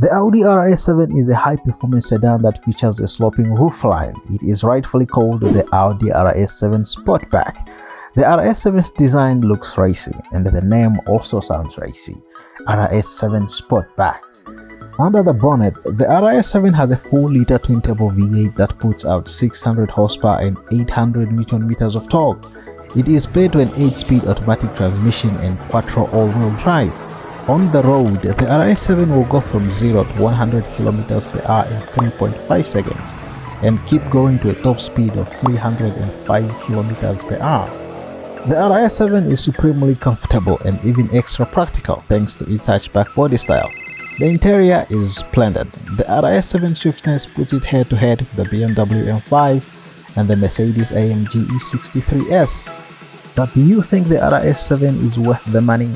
The Audi RS7 is a high-performance sedan that features a sloping roofline. It is rightfully called the Audi RS7 Sportback. The RS7's design looks racy, and the name also sounds racy. RS7 Sportback. Under the bonnet, the RS7 has a 4-liter twin-turbo V8 that puts out 600 horsepower and 800 Nm of torque. It is paired to an 8-speed automatic transmission and quattro all-wheel drive. On the road, the RS7 will go from 0 to 100 km per hour in 3.5 seconds and keep going to a top speed of 305 km per hour. The RS7 is supremely comfortable and even extra practical thanks to its hatchback body style. The interior is splendid. The RS7 swiftness puts it head to head with the BMW M5 and the Mercedes AMG E63S. But do you think the RS7 is worth the money?